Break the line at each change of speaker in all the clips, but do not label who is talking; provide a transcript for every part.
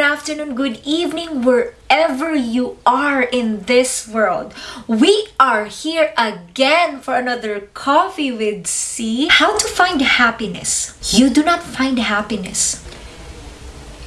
afternoon, good evening, wherever you are in this world. We are here again for another Coffee with C. How to find happiness. You do not find happiness.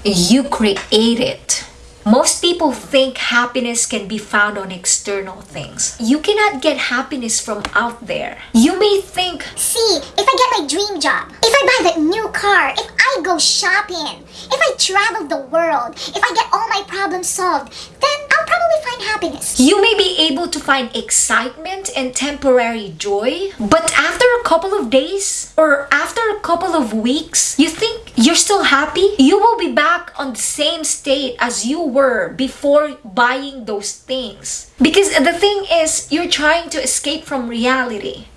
You create it. Most people think happiness can be found on external things. You cannot get happiness from out there. You may think,
See, if I get my dream job, if I buy that new car, if Go shopping, if I travel the world, if I get all my problems solved, then I'll probably find happiness.
You may be able to find excitement and temporary joy, but after a couple of days or after a couple of weeks, you think you're still happy? You will be back on the same state as you were before buying those things. Because the thing is, you're trying to escape from reality.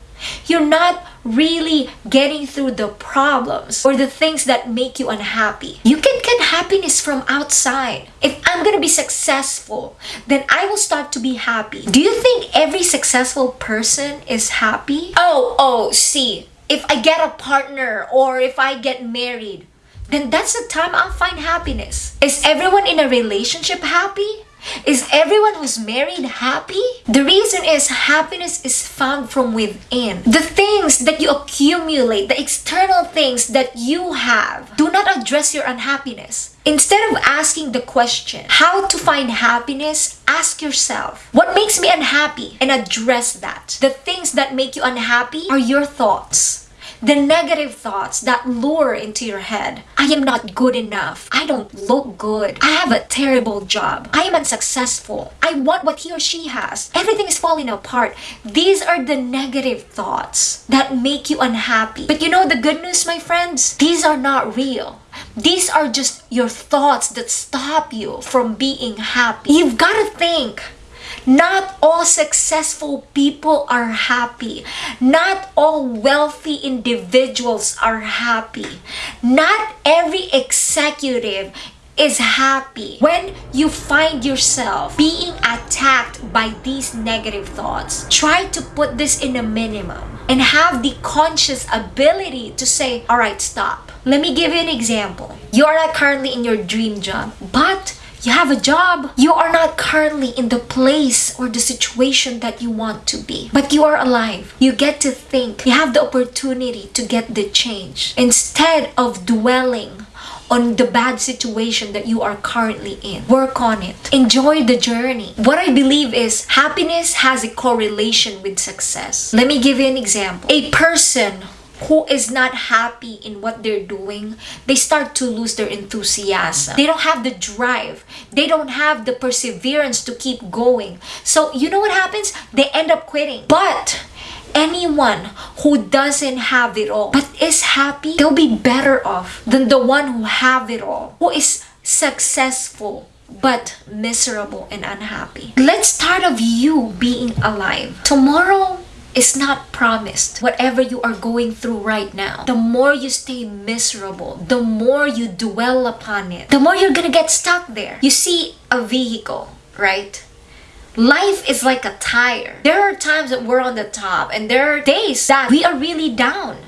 You're not really getting through the problems or the things that make you unhappy. You can get happiness from outside. If I'm gonna be successful, then I will start to be happy. Do you think every successful person is happy? Oh, oh, see, if I get a partner or if I get married, then that's the time I'll find happiness. Is everyone in a relationship happy? Is everyone who's married happy? The reason is happiness is found from within. The things that you accumulate, the external things that you have, do not address your unhappiness. Instead of asking the question, how to find happiness, ask yourself, what makes me unhappy? And address that. The things that make you unhappy are your thoughts the negative thoughts that lure into your head. I am not good enough. I don't look good. I have a terrible job. I am unsuccessful. I want what he or she has. Everything is falling apart. These are the negative thoughts that make you unhappy. But you know the good news, my friends? These are not real. These are just your thoughts that stop you from being happy. You've got to think not all successful people are happy. Not all wealthy individuals are happy. Not every executive is happy. When you find yourself being attacked by these negative thoughts, try to put this in a minimum and have the conscious ability to say, all right, stop. Let me give you an example. You are not currently in your dream job, but you have a job. You are not currently in the place or the situation that you want to be, but you are alive. You get to think. You have the opportunity to get the change instead of dwelling on the bad situation that you are currently in. Work on it. Enjoy the journey. What I believe is happiness has a correlation with success. Let me give you an example. A person who is not happy in what they're doing, they start to lose their enthusiasm. They don't have the drive. They don't have the perseverance to keep going. So, you know what happens? They end up quitting. But anyone who doesn't have it all but is happy, they'll be better off than the one who have it all, who is successful but miserable and unhappy. Let's start of you being alive. Tomorrow is not promised. Whatever you are going through right now, the more you stay miserable, the more you dwell upon it, the more you're gonna get stuck there. You see a vehicle, right? Life is like a tire. There are times that we're on the top and there are days that we are really down.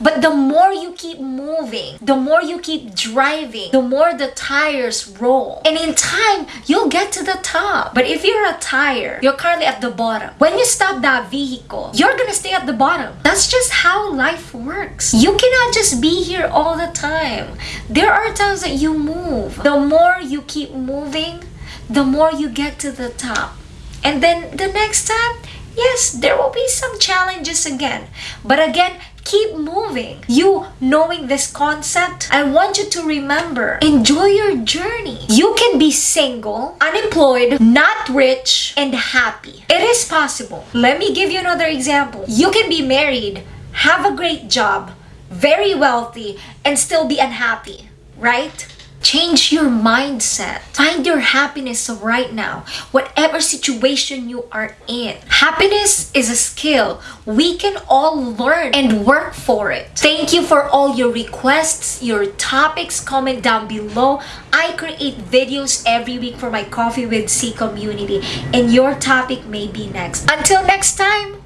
But the more you keep moving, the more you keep driving, the more the tires roll. And in time, you'll get to the top. But if you're a tire, you're currently at the bottom. When you stop that vehicle, you're gonna stay at the bottom. That's just how life works. You cannot just be here all the time. There are times that you move. The more you keep moving, the more you get to the top. And then the next time, yes, there will be some challenges again. But again, keep moving. You knowing this concept, I want you to remember, enjoy your journey. You can be single, unemployed, not rich, and happy. It is possible. Let me give you another example. You can be married, have a great job, very wealthy, and still be unhappy, right? Change your mindset. Find your happiness right now, whatever situation you are in. Happiness is a skill. We can all learn and work for it. Thank you for all your requests, your topics. Comment down below. I create videos every week for my Coffee with C community, and your topic may be next. Until next time,